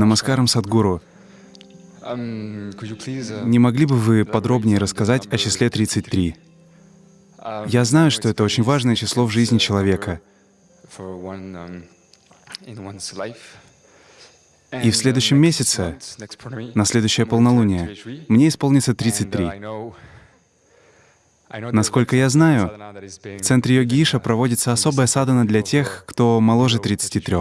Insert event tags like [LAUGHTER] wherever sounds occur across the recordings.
Намаскарам Садгуру. Не могли бы вы подробнее рассказать о числе 33? Я знаю, что это очень важное число в жизни человека. И в следующем месяце, на следующее полнолуние, мне исполнится 33. Насколько я знаю, в центре йоги Иша проводится особая садана для тех, кто моложе 33.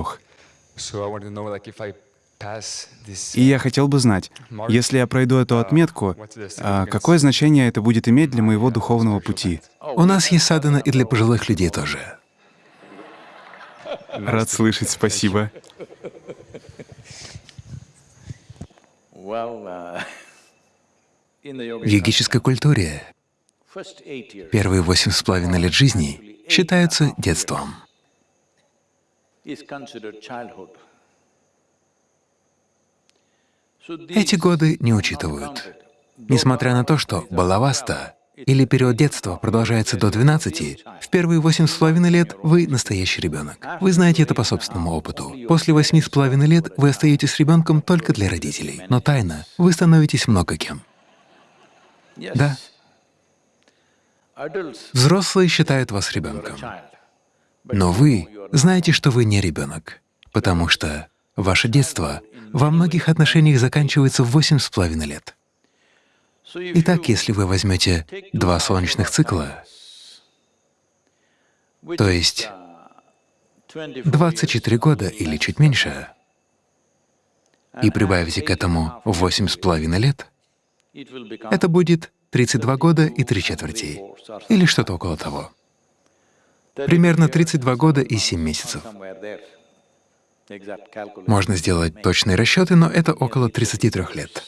И я хотел бы знать, если я пройду эту отметку, а какое значение это будет иметь для моего духовного пути? У нас есть садана и для пожилых людей тоже. Рад слышать, спасибо. В йогической культуре первые восемь с половиной лет жизни считаются детством. Эти годы не учитывают. Несмотря на то, что балаваста или период детства продолжается до 12, в первые восемь с половиной лет вы настоящий ребенок. Вы знаете это по собственному опыту. После восьми с половиной лет вы остаетесь ребенком только для родителей, но тайно вы становитесь много кем. Да. Взрослые считают вас ребенком, но вы знаете, что вы не ребенок, потому что ваше детство во многих отношениях заканчивается в восемь с половиной лет. Итак, если вы возьмете два солнечных цикла, то есть 24 года или чуть меньше, и прибавите к этому восемь с половиной лет, это будет 32 года и три четверти, или что-то около того. Примерно 32 года и 7 месяцев. Можно сделать точные расчеты, но это около 33 лет.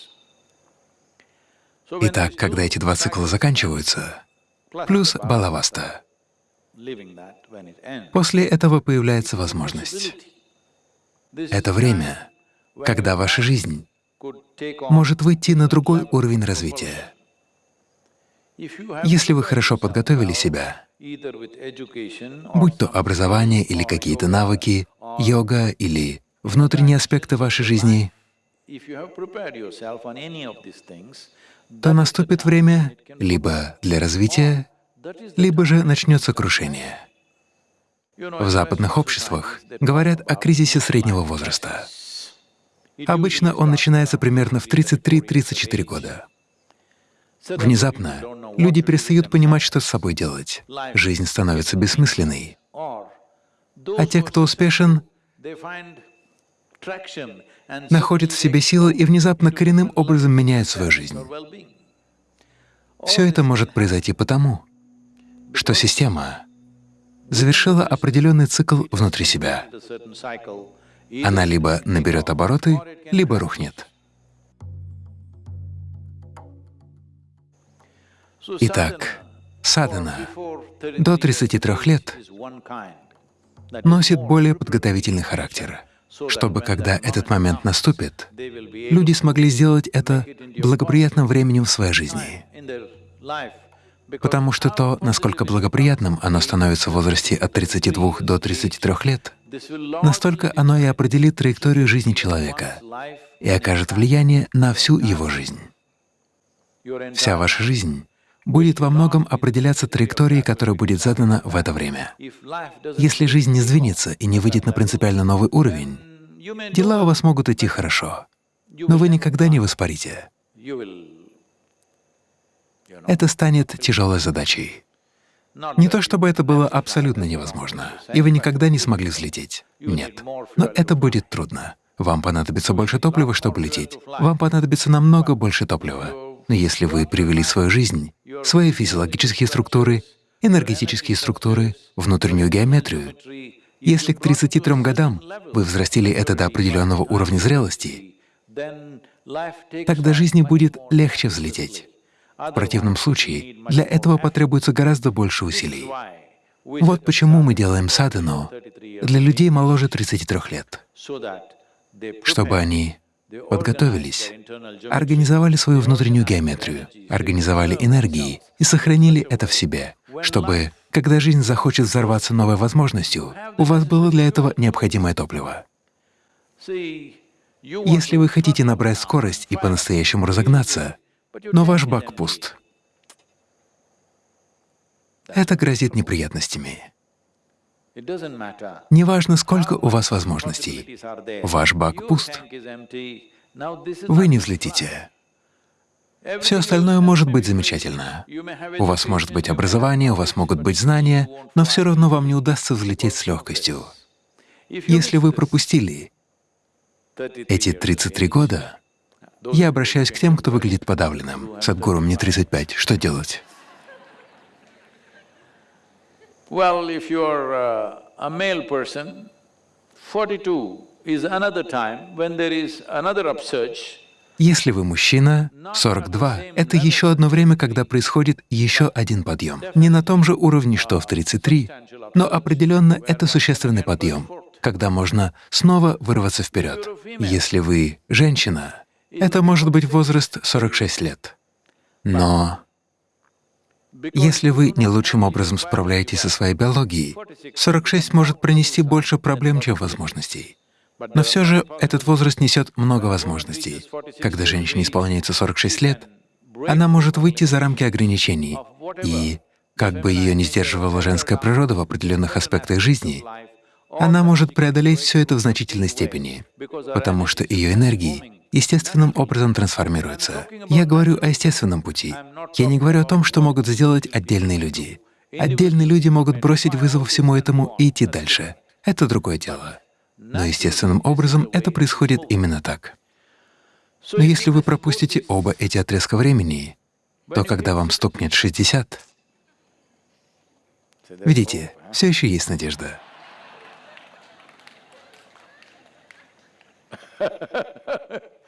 Итак, когда эти два цикла заканчиваются, плюс балаваста, после этого появляется возможность. Это время, когда ваша жизнь может выйти на другой уровень развития. Если вы хорошо подготовили себя, будь то образование или какие-то навыки, йога или внутренние аспекты вашей жизни, то наступит время либо для развития, либо же начнется крушение. В западных обществах говорят о кризисе среднего возраста. Обычно он начинается примерно в 33-34 года. Внезапно люди перестают понимать, что с собой делать. Жизнь становится бессмысленной. А те, кто успешен, находят в себе силы и внезапно коренным образом меняют свою жизнь. Все это может произойти потому, что система завершила определенный цикл внутри себя. Она либо наберет обороты, либо рухнет. Итак, садхана до 33 лет носит более подготовительный характер, чтобы, когда этот момент наступит, люди смогли сделать это благоприятным временем в своей жизни. Потому что то, насколько благоприятным оно становится в возрасте от 32 до 33 лет, настолько оно и определит траекторию жизни человека и окажет влияние на всю его жизнь. Вся ваша жизнь будет во многом определяться траекторией, которая будет задана в это время. Если жизнь не сдвинется и не выйдет на принципиально новый уровень, дела у вас могут идти хорошо, но вы никогда не воспарите. Это станет тяжелой задачей. Не то чтобы это было абсолютно невозможно, и вы никогда не смогли взлететь. Нет. Но это будет трудно. Вам понадобится больше топлива, чтобы лететь. Вам понадобится намного больше топлива. Но если вы привели свою жизнь свои физиологические структуры, энергетические структуры, внутреннюю геометрию. Если к 33 годам вы взрастили это до определенного уровня зрелости, тогда жизни будет легче взлететь. В противном случае для этого потребуется гораздо больше усилий. Вот почему мы делаем садхану для людей моложе 33 лет, чтобы они подготовились, организовали свою внутреннюю геометрию, организовали энергии и сохранили это в себе, чтобы, когда жизнь захочет взорваться новой возможностью, у вас было для этого необходимое топливо. Если вы хотите набрать скорость и по-настоящему разогнаться, но ваш бак пуст, это грозит неприятностями. Неважно, сколько у вас возможностей, ваш бак пуст, вы не взлетите. Все остальное может быть замечательно. У вас может быть образование, у вас могут быть знания, но все равно вам не удастся взлететь с легкостью. Если вы пропустили эти 33 года, я обращаюсь к тем, кто выглядит подавленным. Садгуру, мне 35, что делать? Well, if you're uh, a male person, forty-two is another time when there is another upsurge. Если вы мужчина, 42 — это еще одно время, когда происходит еще один подъем. Не на том же уровне, что в 33, но определенно это существенный подъем, когда можно снова вырваться вперед. Если вы женщина, это может быть возраст 46 лет. Но если вы не лучшим образом справляетесь со своей биологией, 46 может принести больше проблем, чем возможностей. Но все же этот возраст несет много возможностей. Когда женщине исполняется 46 лет, она может выйти за рамки ограничений, и, как бы ее не сдерживала женская природа в определенных аспектах жизни, она может преодолеть все это в значительной степени, потому что ее энергии естественным образом трансформируются. Я говорю о естественном пути. Я не говорю о том, что могут сделать отдельные люди. Отдельные люди могут бросить вызов всему этому и идти дальше. Это другое дело. Но естественным образом это происходит именно так. Но если вы пропустите оба эти отрезка времени, то когда вам стукнет 60, видите, все еще есть надежда. [LAUGHS]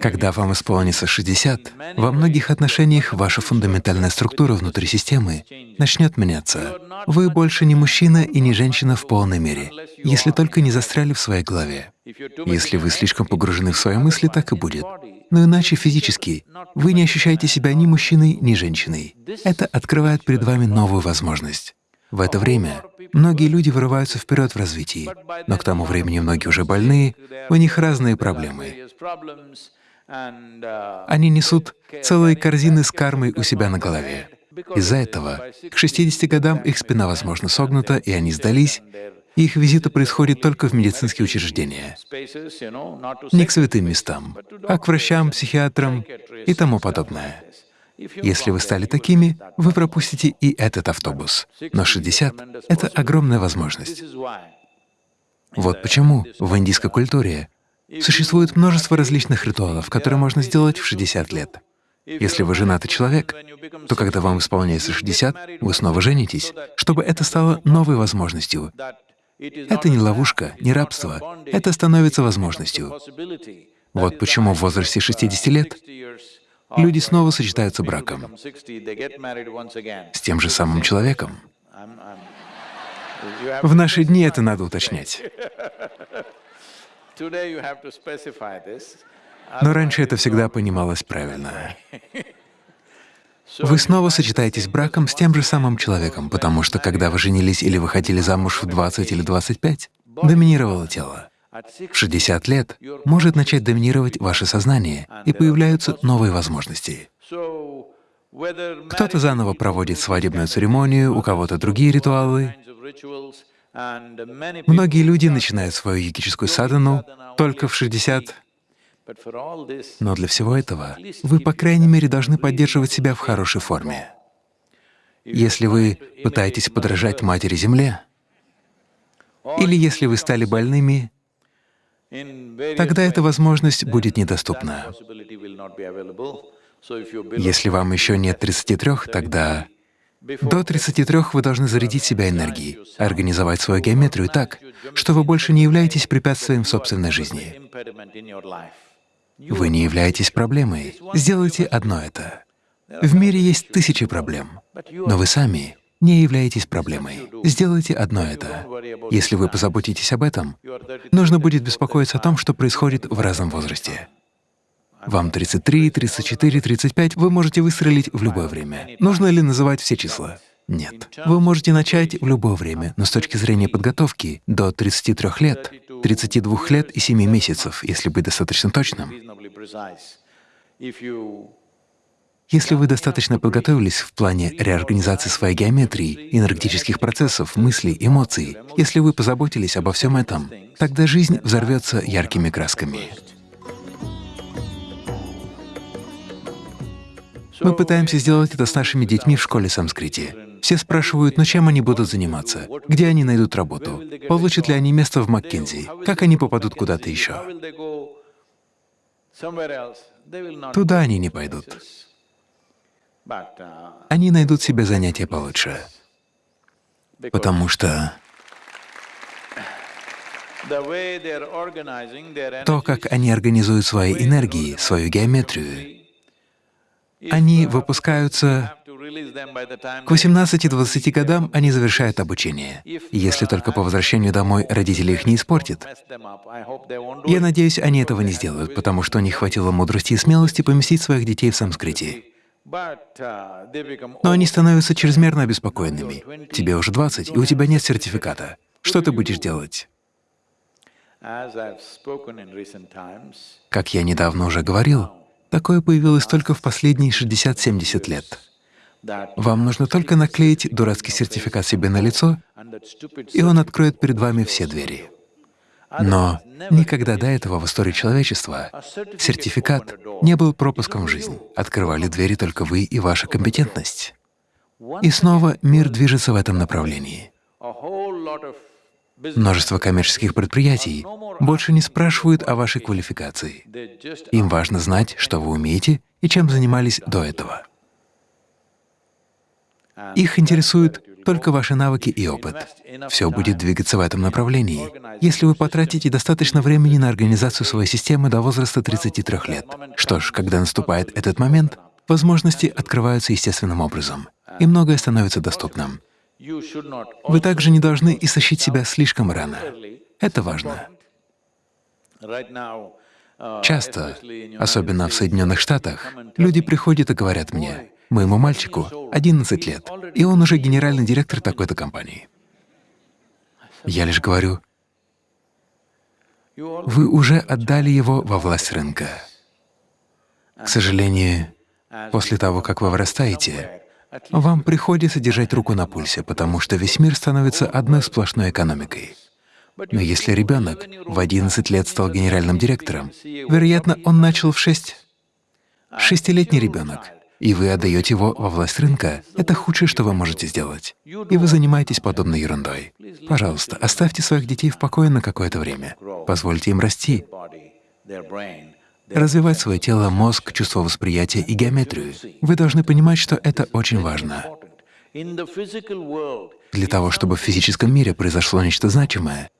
Когда вам исполнится 60, во многих отношениях ваша фундаментальная структура внутри системы начнет меняться. Вы больше не мужчина и не женщина в полной мере, если только не застряли в своей голове. Если вы слишком погружены в свои мысли, так и будет. Но иначе физически вы не ощущаете себя ни мужчиной, ни женщиной. Это открывает перед вами новую возможность. В это время многие люди вырываются вперед в развитии, но к тому времени многие уже больные, у них разные проблемы. Они несут целые корзины с кармой у себя на голове. Из-за этого к 60 годам их спина, возможно, согнута, и они сдались, и их визиты происходят только в медицинские учреждения, не к святым местам, а к врачам, психиатрам и тому подобное. Если вы стали такими, вы пропустите и этот автобус. Но 60 — это огромная возможность. Вот почему в индийской культуре существует множество различных ритуалов, которые можно сделать в 60 лет. Если вы женатый человек, то когда вам исполняется 60, вы снова женитесь, чтобы это стало новой возможностью. Это не ловушка, не рабство, это становится возможностью. Вот почему в возрасте 60 лет люди снова сочетаются браком с тем же самым человеком. В наши дни это надо уточнять. Но раньше это всегда понималось правильно. Вы снова сочетаетесь браком с тем же самым человеком, потому что когда вы женились или выходили замуж в 20 или 25, доминировало тело. В 60 лет может начать доминировать ваше сознание, и появляются новые возможности. Кто-то заново проводит свадебную церемонию, у кого-то другие ритуалы. Многие люди начинают свою йогическую садану только в 60. Но для всего этого вы, по крайней мере, должны поддерживать себя в хорошей форме. Если вы пытаетесь подражать Матери Земле, или если вы стали больными, тогда эта возможность будет недоступна. Если вам еще нет 33, тогда до 33 вы должны зарядить себя энергией, организовать свою геометрию так, что вы больше не являетесь препятствием в собственной жизни. Вы не являетесь проблемой. Сделайте одно это. В мире есть тысячи проблем, но вы сами не являетесь проблемой. Сделайте одно это. Если вы позаботитесь об этом, нужно будет беспокоиться о том, что происходит в разном возрасте. Вам 33, 34, 35, вы можете выстрелить в любое время. Нужно ли называть все числа? Нет. Вы можете начать в любое время, но с точки зрения подготовки до 33 лет 32 лет и 7 месяцев, если быть достаточно точным. Если вы достаточно подготовились в плане реорганизации своей геометрии, энергетических процессов, мыслей, эмоций, если вы позаботились обо всем этом, тогда жизнь взорвется яркими красками. Мы пытаемся сделать это с нашими детьми в школе санскрити. Все спрашивают, ну чем они будут заниматься, где они найдут работу, получат ли они место в Маккензи, как они попадут куда-то еще. Туда они не пойдут. Они найдут себе занятия получше, потому что то, как они организуют свои энергии, свою геометрию, они выпускаются к 18-20 годам они завершают обучение, если только по возвращению домой родители их не испортят. Я надеюсь, они этого не сделают, потому что них хватило мудрости и смелости поместить своих детей в санскрите. Но они становятся чрезмерно обеспокоенными. Тебе уже 20, и у тебя нет сертификата. Что ты будешь делать? Как я недавно уже говорил, такое появилось только в последние 60-70 лет. Вам нужно только наклеить дурацкий сертификат себе на лицо, и он откроет перед вами все двери. Но никогда до этого в истории человечества сертификат не был пропуском в жизнь. Открывали двери только вы и ваша компетентность. И снова мир движется в этом направлении. Множество коммерческих предприятий больше не спрашивают о вашей квалификации. Им важно знать, что вы умеете и чем занимались до этого. Их интересует только ваши навыки и опыт. Все будет двигаться в этом направлении. Если вы потратите достаточно времени на организацию своей системы до возраста 33 лет. Что ж, когда наступает этот момент, возможности открываются естественным образом, и многое становится доступным. Вы также не должны истощить себя слишком рано. Это важно. Часто, особенно в Соединенных Штатах, люди приходят и говорят мне, Моему мальчику 11 лет, и он уже генеральный директор такой-то компании. Я лишь говорю, вы уже отдали его во власть рынка. К сожалению, после того, как вы вырастаете, вам приходится держать руку на пульсе, потому что весь мир становится одной сплошной экономикой. Но если ребенок в 11 лет стал генеральным директором, вероятно, он начал в 6. Шестилетний ребенок и вы отдаете его во власть рынка, это худшее, что вы можете сделать. И вы занимаетесь подобной ерундой. Пожалуйста, оставьте своих детей в покое на какое-то время. Позвольте им расти, развивать свое тело, мозг, чувство восприятия и геометрию. Вы должны понимать, что это очень важно. Для того, чтобы в физическом мире произошло нечто значимое,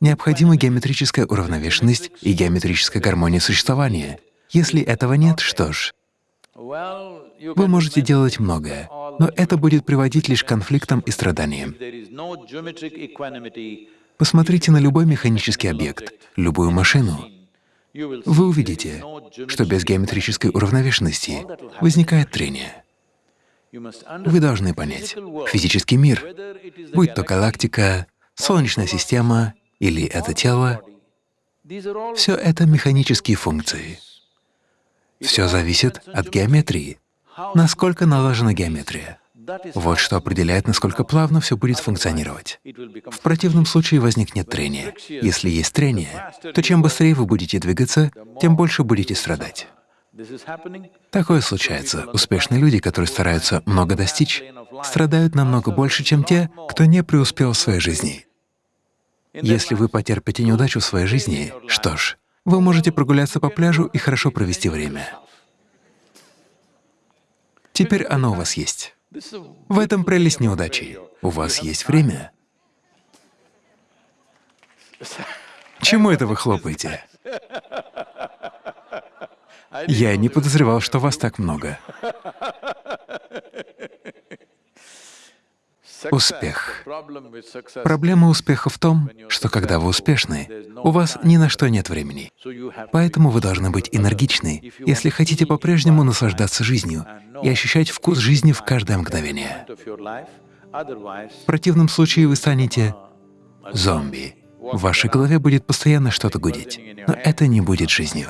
необходима геометрическая уравновешенность и геометрическая гармония существования. Если этого нет, что ж, вы можете делать многое, но это будет приводить лишь к конфликтам и страданиям. Посмотрите на любой механический объект, любую машину. Вы увидите, что без геометрической уравновешенности возникает трение. Вы должны понять, физический мир, будь то галактика, Солнечная система или это тело, все это механические функции. Все зависит от геометрии. Насколько налажена геометрия. Вот что определяет, насколько плавно все будет функционировать. В противном случае возникнет трение. Если есть трение, то чем быстрее вы будете двигаться, тем больше будете страдать. Такое случается. Успешные люди, которые стараются много достичь, страдают намного больше, чем те, кто не преуспел в своей жизни. Если вы потерпите неудачу в своей жизни, что ж, вы можете прогуляться по пляжу и хорошо провести время. Теперь оно у вас есть. В этом прелесть неудачи. У вас есть время. Чему это вы хлопаете? Я не подозревал, что вас так много. Успех. Проблема успеха в том, что когда вы успешны, у вас ни на что нет времени. Поэтому вы должны быть энергичны, если хотите по-прежнему наслаждаться жизнью и ощущать вкус жизни в каждое мгновение. В противном случае вы станете зомби. В вашей голове будет постоянно что-то гудеть, но это не будет жизнью.